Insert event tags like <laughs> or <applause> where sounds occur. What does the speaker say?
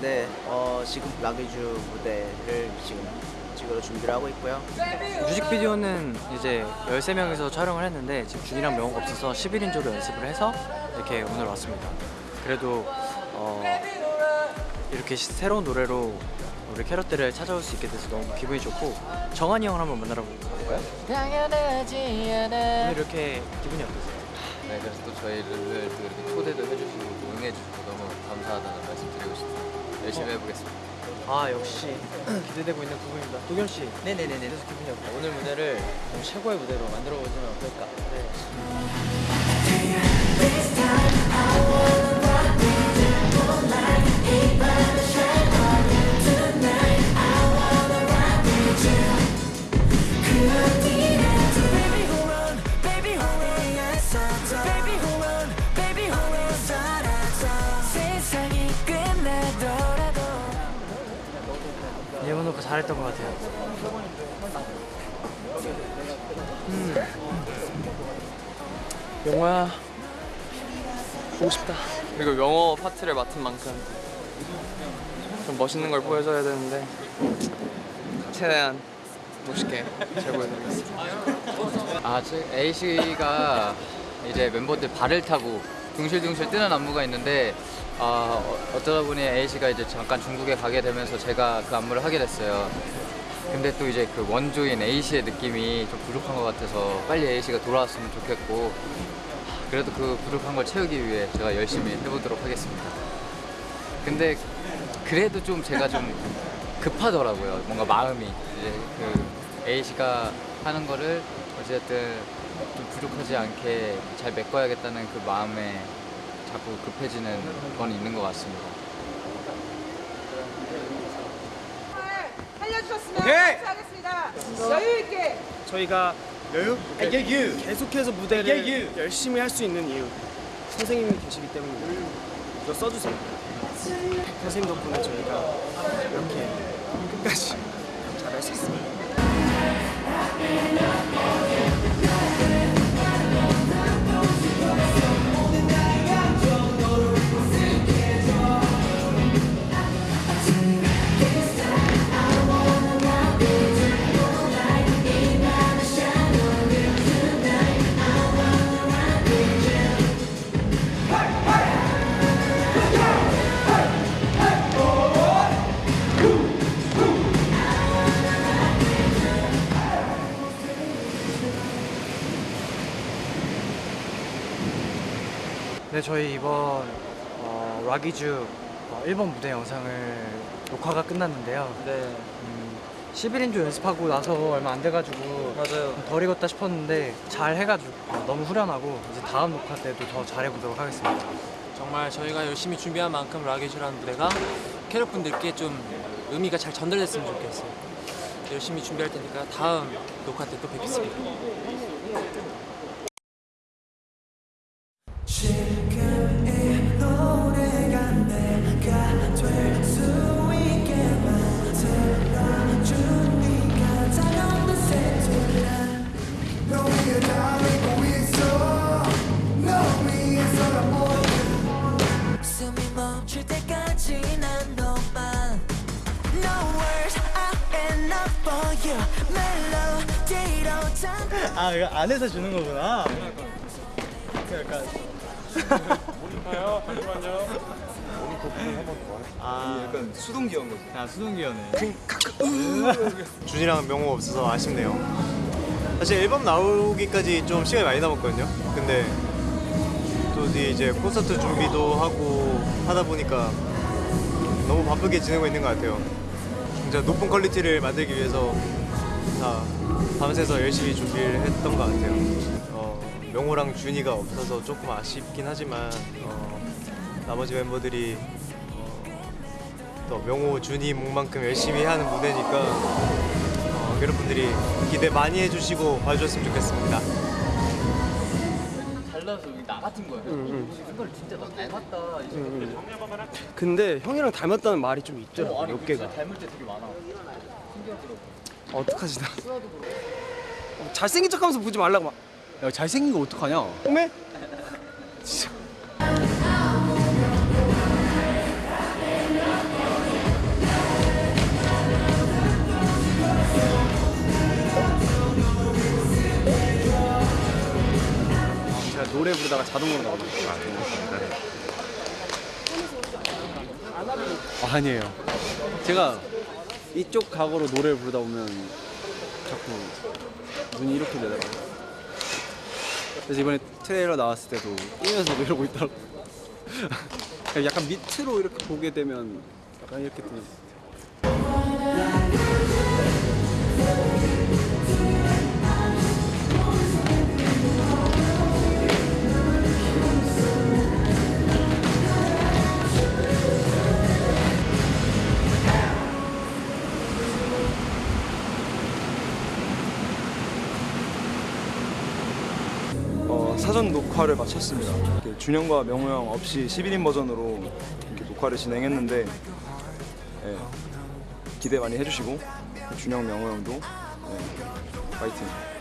네, 어, 지금 라기주 무대를 지금 찍으러 준비를 하고 있고요. 뮤직비디오는 이제 13명이서 촬영을 했는데 지금 준이랑 명호가 없어서 11인조로 연습을 해서 이렇게 오늘 왔습니다. 그래도 어, 이렇게 시- 새로운 노래로 우리 캐럿들을 찾아올 수 있게 돼서 너무 기분이 좋고 정한이 형을 한번 만나러 볼까요? 오늘 이렇게 기분이 어떠세요? 네, 그래서 또 저희를 또 이렇게 초대도 해주시고 또 응해주시고 너무 감사하다는 말씀 드리고 싶습니다. 열심히 해보겠습니다. 아 역시 기대되고 있는 부분입니다. 도겸 씨. 네네네네. 그래서 기분이 어때요? 오늘 무대를 좀 최고의 무대로 만들어 보시면 어떨까? 네. 예원 오빠 잘했던 것 같아요. 음. 영화야 보고 싶다. 그리고 영어 파트를 맡은 만큼 좀 멋있는 걸 보여줘야 되는데 최대한 멋있게 잘 보여드리겠습니다. 아, 저 A씨가 이제 멤버들 발을 타고 둥실둥실 뜨는 안무가 있는데 아, 어, 어쩌다 보니 A씨가 이제 잠깐 중국에 가게 되면서 제가 그 안무를 하게 됐어요. 근데 또 이제 그 원조인 A씨의 느낌이 좀 부족한 것 같아서 빨리 A씨가 돌아왔으면 좋겠고 그래도 그 부족한 걸 채우기 위해 제가 열심히 해보도록 하겠습니다. 근데 그래도 좀 제가 좀 급하더라고요. 뭔가 마음이 이제 그 A 씨가 하는 거를 어쨌든 좀 부족하지 않게 잘 메꿔야겠다는 그 마음에 자꾸 급해지는 건 있는 것 같습니다. 살려주셨으면 감사하겠습니다. 여유 있게. 저희가 여유? 계속해서 무대를 열심히 할 수 있는 이유 선생님이 계시기 때문입니다 이거 써주세요 선생님 덕분에 저희가 이렇게 끝까지 잘할 수 있습니다 네, 저희 이번 어, 락이주 어, 1번 무대 영상을 녹화가 끝났는데요. 네 음, 11인조 연습하고 나서 얼마 안 돼가지고 맞아요. 덜 익었다 싶었는데 잘 해가지고 어, 너무 후련하고 이제 다음 녹화 때도 더 잘해보도록 하겠습니다. 정말 저희가 열심히 준비한 만큼 락이즈라는 무대가 캐럿분들께 좀 의미가 잘 전달됐으면 좋겠어요. 열심히 준비할 테니까 다음 녹화 때 또 뵙겠습니다. <laughs> 아 이거 안에서 주는 거구나. 약간. 아. 약간 수동기어인 거지. 아 수동기어네. 준이랑 명호 없어서 아쉽네요. 사실 앨범 나오기까지 좀 시간이 많이 남았거든요. 근데 또 이제 콘서트 준비도 하고 하다 보니까 너무 바쁘게 지내고 있는 것 같아요. 진짜 높은 퀄리티를 만들기 위해서 다 밤새서 열심히 준비를 했던 것 같아요. 어, 명호랑 준이가 없어서 조금 아쉽긴 하지만 어, 나머지 멤버들이 어, 또 명호, 준이 몫만큼 열심히 하는 무대니까 어, 여러분들이 기대 많이 해주시고 봐주셨으면 좋겠습니다. 달라서 나 같은 거예요. 이걸 진짜 나 닮았다. 이제 근데 형이랑 닮았다는 말이 좀 있죠 몇 개가 닮을 때 되게 많아. 신기하더라고. 어떡하지 나. 어, 잘생긴 척하면서 보지 말라고 막. 야 잘생긴 거 어떡하냐? homie 제가 노래 부르다가 자동으로 나오는 거 아, 아니에요. 제가 이쪽 각오로 노래를 부르다 보면 자꾸 눈이 이렇게 되더라고요. 그래서 이번에 트레일러 나왔을 때도 뛰면서 이러고 있더라고요. <laughs> 약간 밑으로 이렇게 보게 되면 약간 이렇게 되는 사전 녹화를 마쳤습니다. 준영과 명호 형 없이 11인 버전으로 이렇게 녹화를 진행했는데 예, 기대 많이 해주시고 준영, 명호 형도 예, 파이팅.